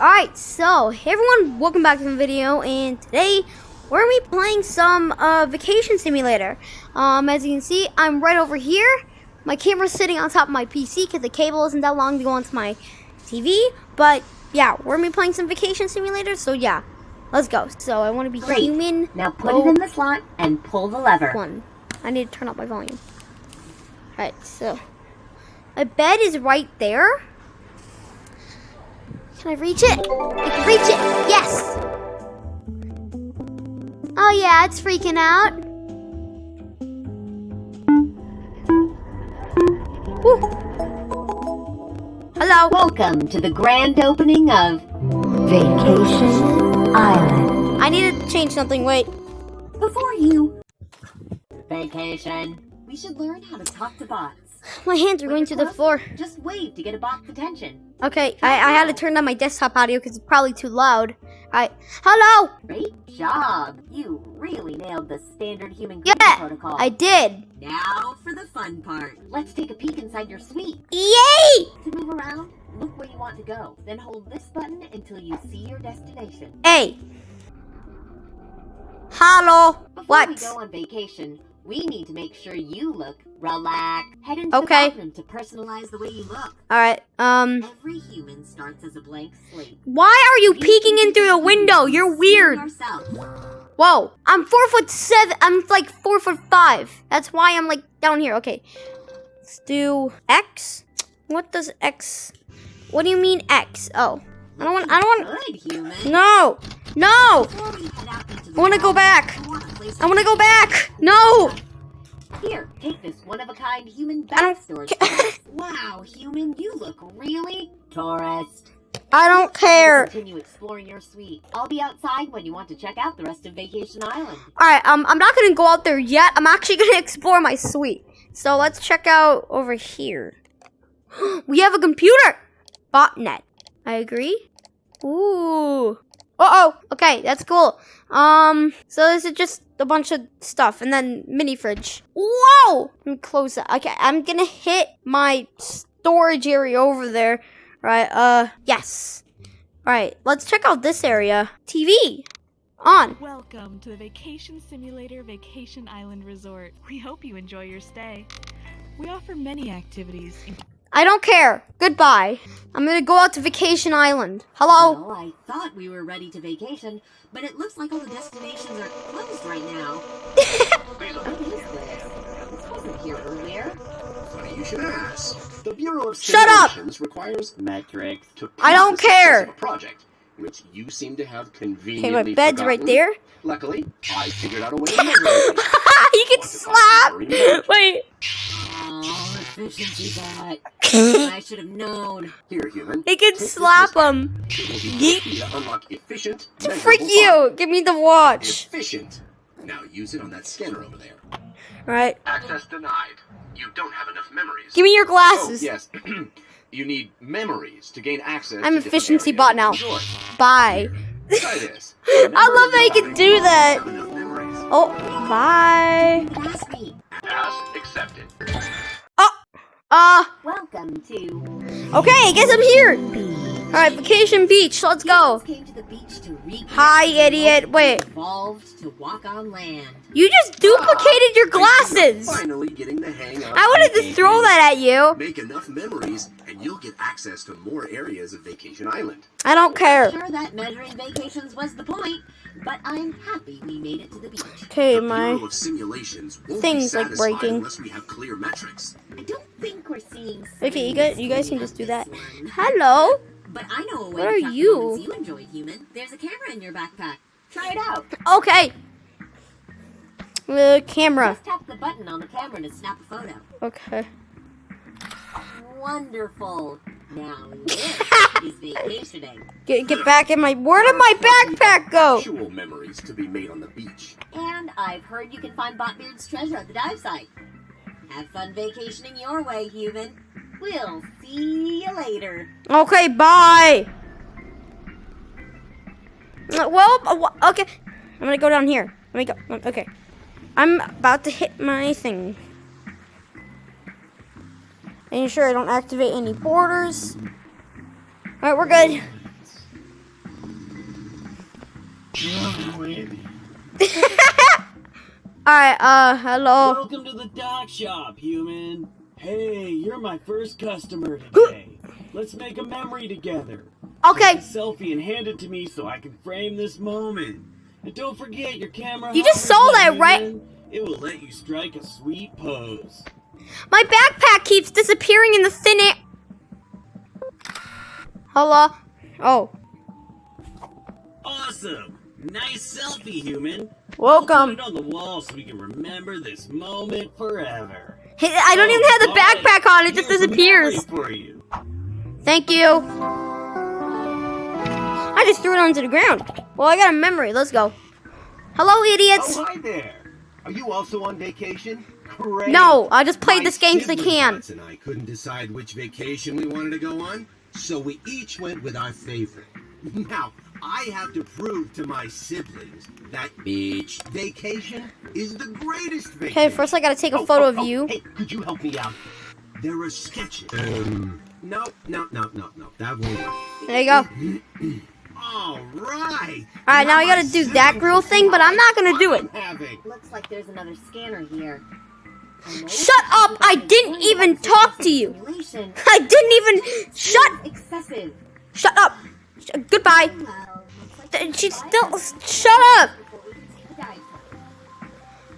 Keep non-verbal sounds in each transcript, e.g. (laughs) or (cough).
Alright, so, hey everyone, welcome back to the video, and today we're going to be playing some uh, Vacation Simulator. Um, as you can see, I'm right over here. My camera's sitting on top of my PC because the cable isn't that long to go onto my TV. But, yeah, we're going to be playing some Vacation Simulator, so yeah, let's go. So, I want to be Great. human. Now put it in the slot and pull the lever. One. I need to turn up my volume. Alright, so, my bed is right there. Can I reach it? I can reach it. Yes. Oh yeah, it's freaking out. Woo. Hello. Welcome to the grand opening of Vacation Island. I need to change something. Wait. Before you vacation, we should learn how to talk to bots. My hands are going to the floor. Just wave to get a bot's attention. Okay, I, I had to turn down my desktop audio because it's probably too loud. I hello. Great job! You really nailed the standard human Yeah, protocol. I did. Now for the fun part. Let's take a peek inside your suite. Yay! To move around, look where you want to go. Then hold this button until you see your destination. Hey. Hello. Before What? we go on vacation, we need to make sure you look relaxed. Head into Okay. the bathroom to personalize the way you look. All right. Um. Every human starts as a blank slate. Why are you peeking in through the window? You're weird. Whoa. I'm four foot seven. I'm like four foot five. That's why I'm like down here. Okay. Let's do X. What does X? What do you mean X? Oh. I don't want. I don't want. Good human. No. No. Before we head out into the I wanna go back. I wanna place I want to go back. No. Here, take this one-of-a-kind human storage. (laughs) wow, human, you look really tourist. I don't care. Continue exploring your suite. I'll be outside when you want to check out the rest of Vacation Island. All right. Um. I'm not gonna go out there yet. I'm actually gonna (laughs) explore my suite. So let's check out over here. (gasps) we have a computer. Botnet. I agree. Ooh. Uh oh. Okay, that's cool. Um. So this is just a bunch of stuff, and then mini fridge. Whoa. Let me close that. Okay, I'm gonna hit my storage area over there. Right. Uh. Yes. All right. Let's check out this area. TV. On. Welcome to the Vacation Simulator Vacation Island Resort. We hope you enjoy your stay. We offer many activities, I don't care. Goodbye. I'm gonna go out to Vacation Island. Hello. Well, I thought we were ready to vacation, but it looks like all the destinations are closed right now. (laughs) What is this? This wasn't here earlier. Funny you should ask. The Bureau of Shut up! Requires metrics to I don't prove the success care. a project, which you seem to have conveniently Okay, my bed's right there. Luckily, I figured out a way to (laughs) you can slap. (laughs) Wait. Oh, efficiency bot. I should have known. Here, human. He can slap wristband. him. It will Yeet. to unlock efficient. Freak measurable you. Give me the watch. Efficient. Now use it on that scanner over there. All right. Access denied. You don't have enough memories. Give me your Oh, glasses. yes. (clears throat) you need memories to gain access. I'm to efficiency areas bot now. enjoy. Bye. Try (laughs) this. I love that you can do that. Oh, bye. Uh, Welcome to okay, I guess I'm here. All right, Vacation Beach. Let's go. Came to the beach Hi, idiot. Wait. To walk on land. You just duplicated your glasses. Finally getting the hang of I wanted to throw that at you. Make enough memories, and you'll get access to more areas of Vacation Island. I don't care. Sure that measuring vacations was the point, but I'm happy we made it to the beach. Okay, my. Bureau of Simulations thing's, like, breaking. unless we have clear metrics. I don't think we're seeing. Okay, you guys, you guys can just do that. one. Hello. But I know a way What are you? moments you enjoyed, human. There's a camera in your backpack. Try it out. Okay. The camera. Just tap the button on the camera to snap a photo. Okay. Wonderful. Now (laughs) this is vacationing. Get get back in my. Where did my backpack go? Actual memories to be made on the beach. And I've heard you can find Botbeard's treasure at the dive site. Have fun vacationing your way, human. We'll see you later. Okay, bye. Uh, Well, uh, okay. I'm gonna go down here. Let me go. Okay. I'm about to hit my thing. Making sure I don't activate any borders. Alright, we're good. (laughs) Alright, uh, hello. Welcome to the dock shop, human. Hey, you're my first customer today. (gasps) Let's make a memory together. Okay, selfie and hand it to me so I can frame this moment. And don't forget your camera. You just saw that, right? It will let you strike a sweet pose. My backpack keeps disappearing in the thin air. Hello? Oh, Awesome. Nice selfie, human. welcome. Put it on the wall so we can remember this moment forever. Hey, I don't even have the All right, backpack on, it just here's a disappears. memory For you. Thank you. I just threw it onto the ground. Well, I got a memory. Let's go. Hello, idiots. Oh, hi there. Are you also on vacation? Great. No, I just played this game because I can. Bots and I couldn't decide which vacation we wanted to go on, so we each went with our favorite. (laughs) Now, I have to prove to my siblings that beach vacation is the greatest vacation. Okay, first I gotta take a Oh, photo oh, of oh, you. Hey, could you help me out? There are sketches. Um, no, no, no, no, no. That won't work. There you go. (clears throat) All right. All right, now I gotta do that grill thing, but I'm not gonna do it. Looks like there's another scanner here. Shut up! I didn't even talk to you. I didn't even shut. Shut up. Sh- goodbye. She's still. Shut up.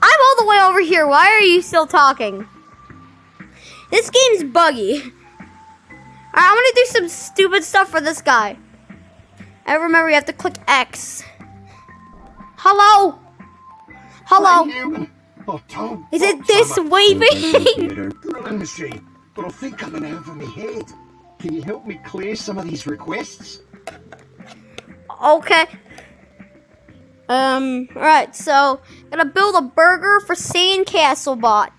I'm all the way over here. Why are you still talking? This game's buggy. Alright, I'm gonna do some stupid stuff for this guy. I remember you have to click X. Hello? Hello? Is it this waving? Machine, but I think I'm an over my head. Can you help me clear some of these requests? okay. Um, alright, so gotta build a burger for Sandcastle Bot.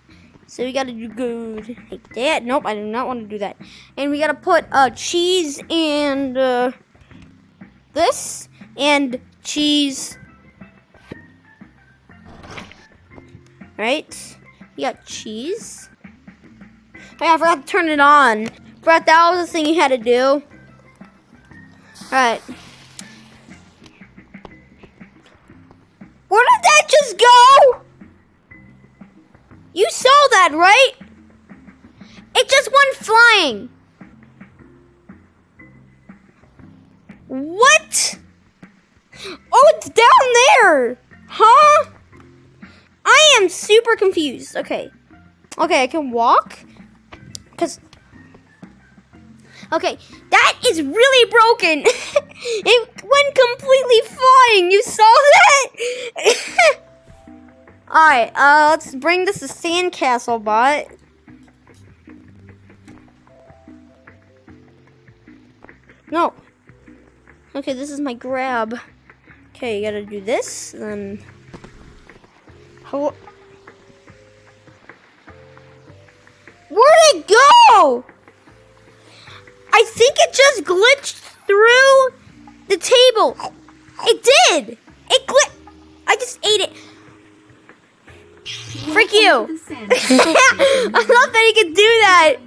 So we gotta do good like that. Nope, I do not want to do that. And we gotta put uh cheese and uh this and cheese. Right? We got cheese. Oh, yeah, I forgot to turn it on. Forgot that was the thing you had to do. Alright. Where did that just go? You saw that, right? It just went flying. What? Oh, it's down there. Huh? I am super confused. Okay. Okay, I can walk. Cause Okay, that is really broken. (laughs) it went completely flying. You saw that? (laughs) Alright, uh, let's bring this to Sandcastle Bot. No. Okay, this is my grab. Okay, you gotta do this, then. Hello. Where'd it go? I think it just glitched through the table. It did. It glit. I just ate it. Frick you. (laughs) (laughs) I thought that he could do that.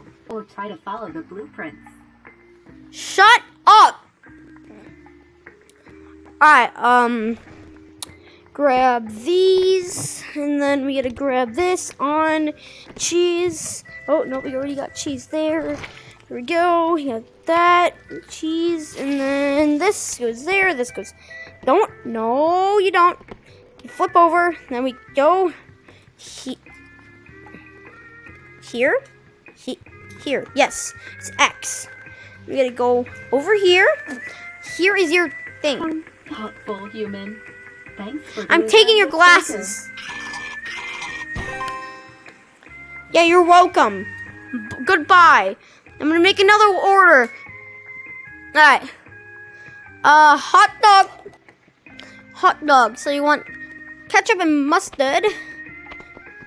(laughs) Or try to follow the blueprints. Shut up. Alright, um. Grab these. And then we gotta grab this on cheese. Oh, no, we already got cheese there. Here we go. We have that. Cheese. And then this goes there. This goes. Don't. No, you don't. You flip over. Then we go. He- here? He- here. Yes. It's X. We gotta go over here. Here is your thing. Thoughtful human. I'm taking your glasses. Yeah, you're welcome. B- goodbye. I'm gonna make another order. Alright. Uh, hot dog. Hot dog. So you want ketchup and mustard?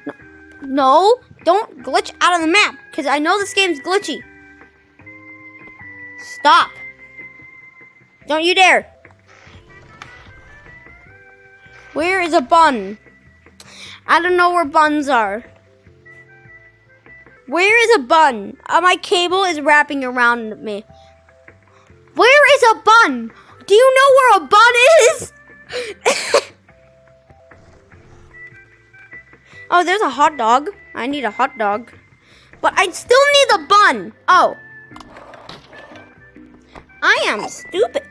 No, no don't glitch out of the map, because I know this game's glitchy. Stop. Don't you dare. Where is a bun? I don't know where buns are. Where is a bun? Uh, my cable is wrapping around me. Where is a bun? Do you know where a bun is? (laughs) oh, there's a hot dog. I need a hot dog. But I still need a bun. Oh. I am stupid.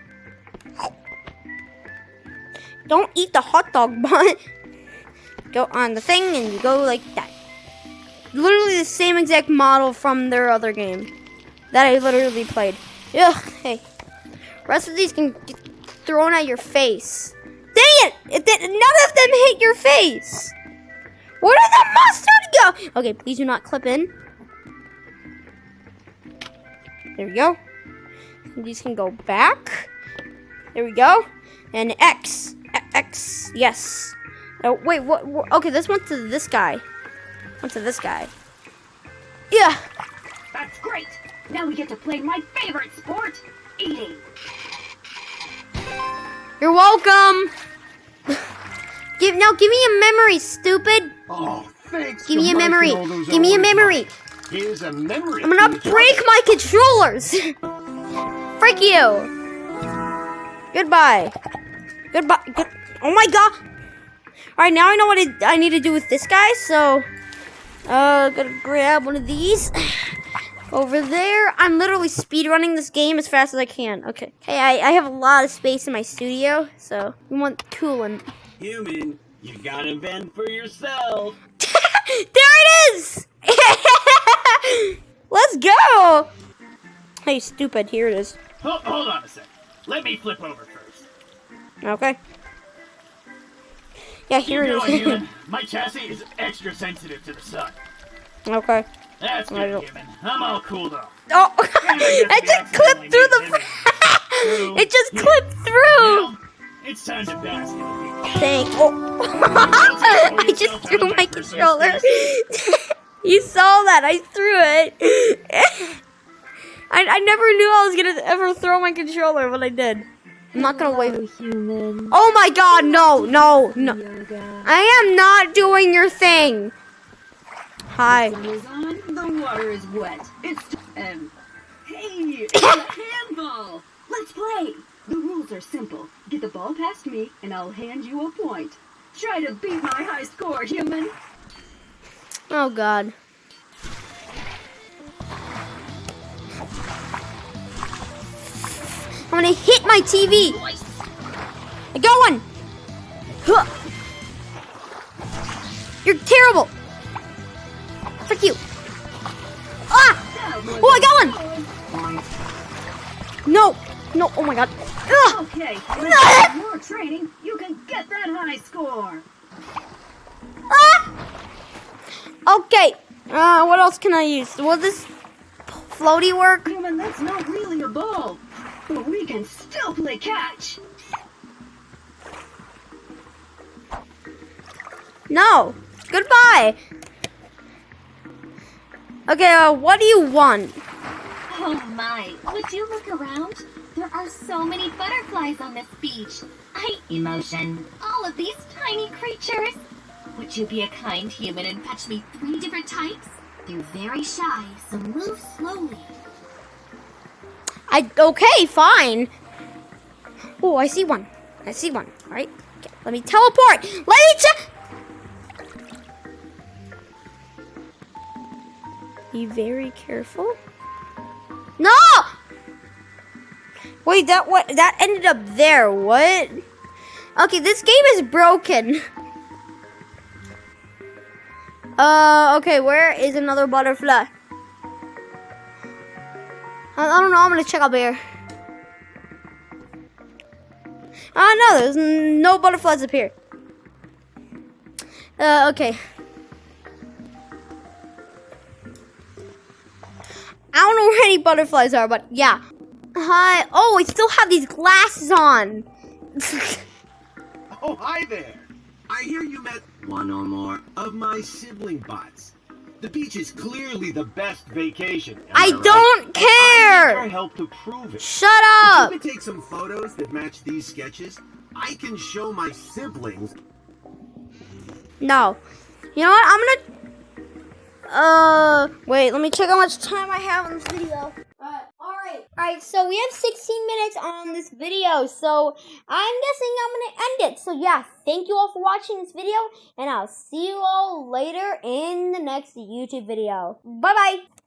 Don't eat the hot dog (laughs) bun. Go on the thing and you go like that. Literally the same exact model from their other game that I literally played. Ugh, hey. Rest of these can get thrown at your face. Dang it! it did, none of them hit your face. Where did the mustard go? Okay, please do not clip in. There we go. These can go back. There we go. And X. X. Yes. Oh, wait, what, what? Okay, this went to this guy. Went to this guy. Yeah. That's great. Now we get to play my favorite sport, eating. You're welcome. give now. Give me a memory, stupid. Oh, thanks. Give me a memory. Give me a memory. mine. Here's a memory. I'm gonna for you. break my controllers. (laughs) Freak you. Goodbye. Goodbye. Good. Oh my god. All right, now I know what I, I need to do with this guy. So, uh, gotta grab one of these. (sighs) Over there, I'm literally speed running this game as fast as I can. Okay. Hey, I, I have a lot of space in my studio, so we want coolant. Human, you gotta bend for yourself. (laughs) there it is! (laughs) Let's go! Hey, stupid, here it is. Hold, hold on a sec. Let me flip over. Okay. Yeah, here Keep it going, is. human. (laughs) My chassis is extra sensitive to the sun. okay. That's good, human. I'm all cooled off. Oh, (laughs) it just (laughs) clipped through the. It just clipped through. It's time to bask. Thank. Oh. I just threw my controller. you saw that? I threw it. I, I never knew I was gonna ever throw my controller, but I did. I'm not gonna wait. human. Oh my god, no, no, no. I am not doing your thing. Hi. Sun is on, the water is wet. It's um. Hey, (coughs) it's a handball. Let's play. The rules are simple. Get the ball past me, and I'll hand you a point. Try to beat my high score, human. Oh god. I'm gonna hit my TV. I got one. Huh. You're terrible. Frick you. Ah! Oh, I got one. No. No. Oh my god. Ugh. Okay, with more training, you can get that high score. Ah! Okay. Uh, what else can I use? Will this floaty work? Human, that's not really a ball. But we can still play catch. No. Goodbye. Okay, uh, what do you want? Oh my, would you look around? There are so many butterflies on this beach. I emotion. All of these tiny creatures. Would you be a kind human and fetch me three different types? They're very shy, so move slowly. I okay, fine. Oh, I see one. I see one. All right. Okay, let me teleport. Let me check. Be very careful. No. Wait, that what? That ended up there. What? Okay, this game is broken. Uh, okay, where is another butterfly? I, I don't know. I'm gonna check up here. Ah, no, there's no butterflies up here. Uh, okay. I don't know where any butterflies are, but yeah. Hi. Oh, I still have these glasses on. (laughs) Oh, hi there. I hear you met one or more of my sibling bots. The beach is clearly the best vacation. am I right? don't And I need your help to prove it. Shut If up. you could take some photos that match these sketches, I can show my siblings. No. You know what? I'm gonna. Uh, wait. Let me check how much time I have on this video. Alright. All right. Alright, so we have 16 minutes on this video, so I'm guessing I'm gonna end it. So yeah, thank you all for watching this video, and I'll see you all later in the next YouTube video. Bye bye!